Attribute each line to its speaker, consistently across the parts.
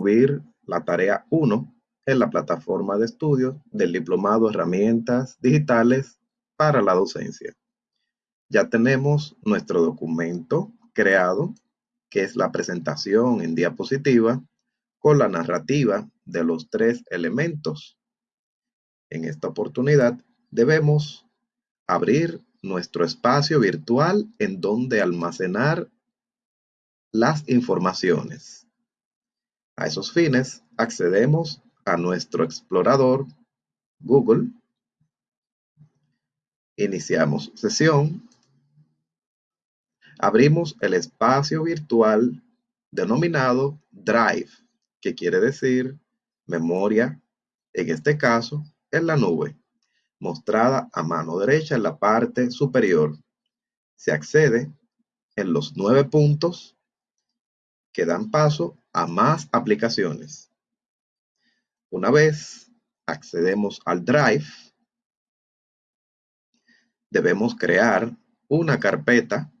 Speaker 1: subir la tarea 1 en la plataforma de estudios del Diplomado Herramientas Digitales para la Docencia. Ya tenemos nuestro documento creado, que es la presentación en diapositiva con la narrativa de los tres elementos. En esta oportunidad debemos abrir nuestro espacio virtual en donde almacenar las informaciones. A esos fines, accedemos a nuestro explorador Google. Iniciamos sesión. Abrimos el espacio virtual denominado Drive, que quiere decir memoria, en este caso, en la nube, mostrada a mano derecha en la parte superior. Se accede en los nueve puntos que dan paso a más aplicaciones. Una vez accedemos al Drive, debemos crear una carpeta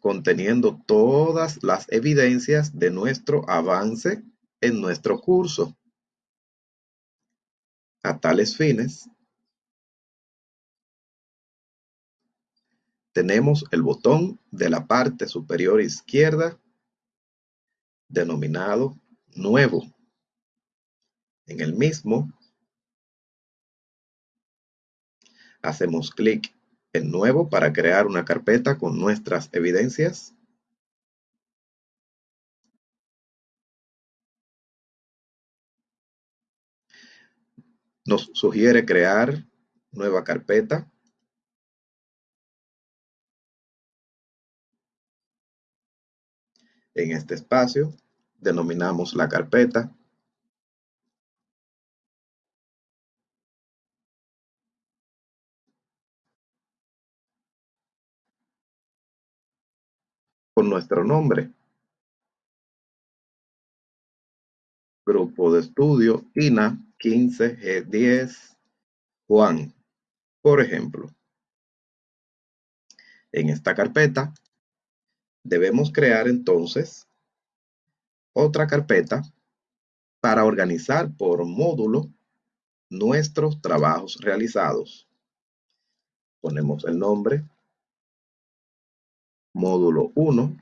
Speaker 1: conteniendo todas las evidencias de nuestro avance en nuestro curso. A tales fines, tenemos el botón de la parte superior izquierda denominado Nuevo. En el mismo, hacemos clic en Nuevo para crear una carpeta con nuestras evidencias. Nos sugiere crear nueva carpeta. En este espacio denominamos la carpeta con nuestro nombre. Grupo de estudio INA 15G10 Juan, por ejemplo. En esta carpeta debemos crear entonces otra carpeta para organizar por módulo nuestros trabajos realizados. Ponemos el nombre, módulo 1.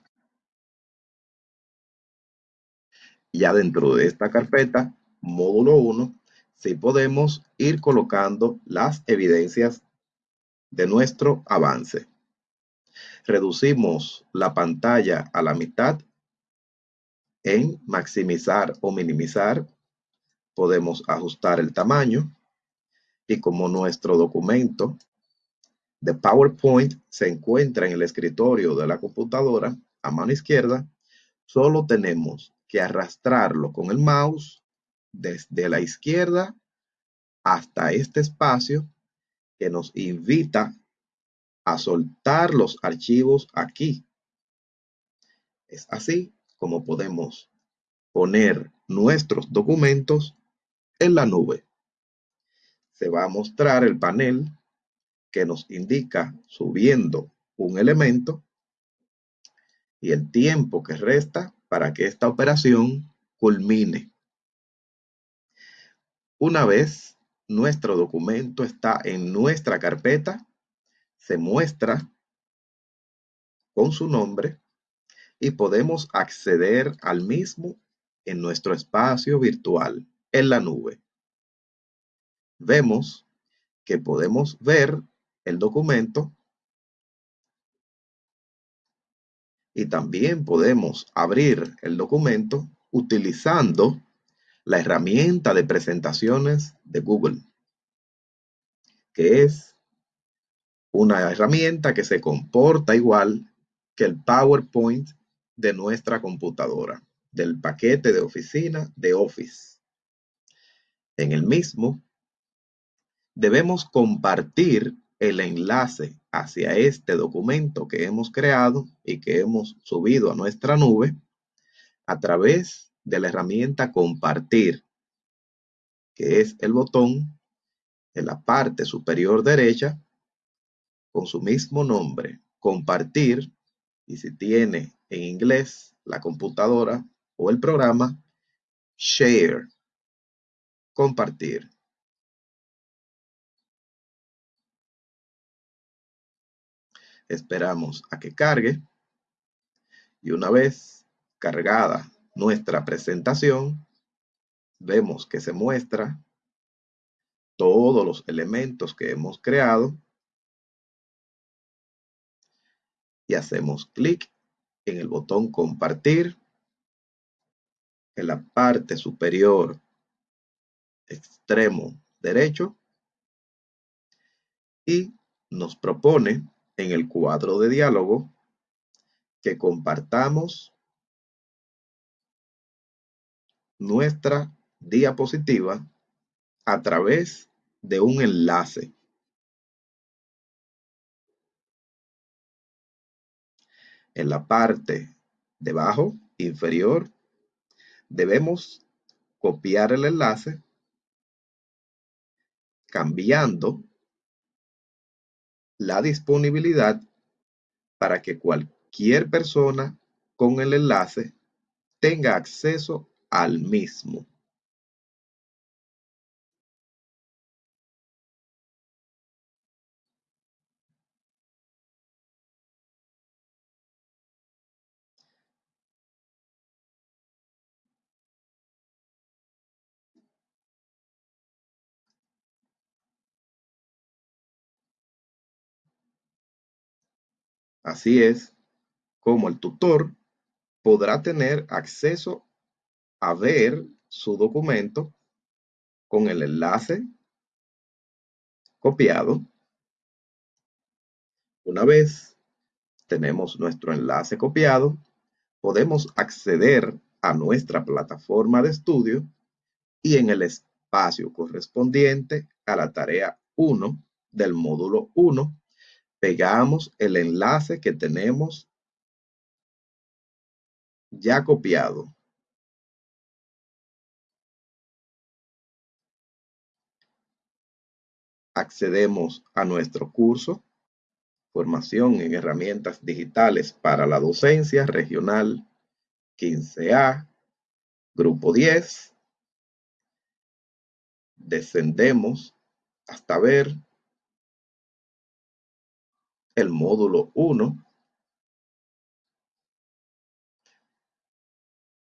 Speaker 1: Ya dentro de esta carpeta, módulo 1, sí podemos ir colocando las evidencias de nuestro avance. Reducimos la pantalla a la mitad en maximizar o minimizar podemos ajustar el tamaño y como nuestro documento de PowerPoint se encuentra en el escritorio de la computadora a mano izquierda, solo tenemos que arrastrarlo con el mouse desde la izquierda hasta este espacio que nos invita a soltar los archivos aquí. Es así como podemos poner nuestros documentos en la nube. Se va a mostrar el panel que nos indica subiendo un elemento y el tiempo que resta para que esta operación culmine. Una vez nuestro documento está en nuestra carpeta, se muestra con su nombre y podemos acceder al mismo en nuestro espacio virtual en la nube. Vemos que podemos ver el documento y también podemos abrir el documento utilizando la herramienta de presentaciones de Google, que es una herramienta que se comporta igual que el PowerPoint de nuestra computadora, del paquete de oficina de Office. En el mismo, debemos compartir el enlace hacia este documento que hemos creado y que hemos subido a nuestra nube a través de la herramienta compartir, que es el botón en la parte superior derecha con su mismo nombre, compartir, y si tiene en inglés la computadora o el programa, Share. Compartir. Esperamos a que cargue. Y una vez cargada nuestra presentación, vemos que se muestra todos los elementos que hemos creado y hacemos clic en el botón compartir en la parte superior extremo derecho y nos propone en el cuadro de diálogo que compartamos nuestra diapositiva a través de un enlace. En la parte debajo inferior debemos copiar el enlace cambiando la disponibilidad para que cualquier persona con el enlace tenga acceso al mismo. Así es como el tutor podrá tener acceso a ver su documento con el enlace copiado. Una vez tenemos nuestro enlace copiado, podemos acceder a nuestra plataforma de estudio y en el espacio correspondiente a la tarea 1 del módulo 1 pegamos el enlace que tenemos ya copiado. Accedemos a nuestro curso Formación en Herramientas Digitales para la Docencia Regional 15A, Grupo 10. Descendemos hasta ver el módulo 1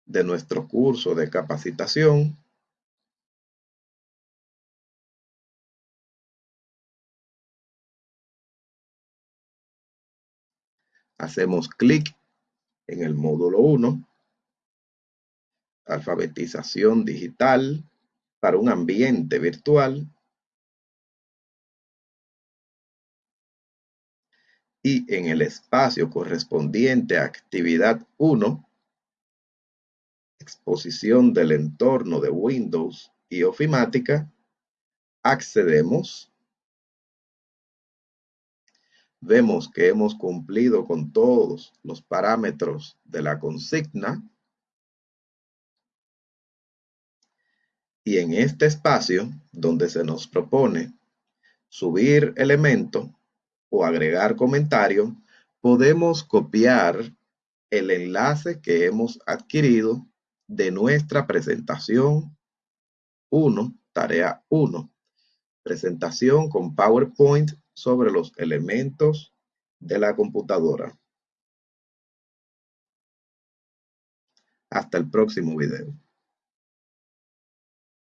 Speaker 1: de nuestro curso de capacitación. Hacemos clic en el módulo 1 alfabetización digital para un ambiente virtual y en el espacio correspondiente a actividad 1, exposición del entorno de Windows y ofimática, accedemos. Vemos que hemos cumplido con todos los parámetros de la consigna. Y en este espacio, donde se nos propone subir elemento, o agregar comentario, podemos copiar el enlace que hemos adquirido de nuestra presentación 1, tarea 1, presentación con PowerPoint sobre los elementos de la computadora. Hasta el próximo video.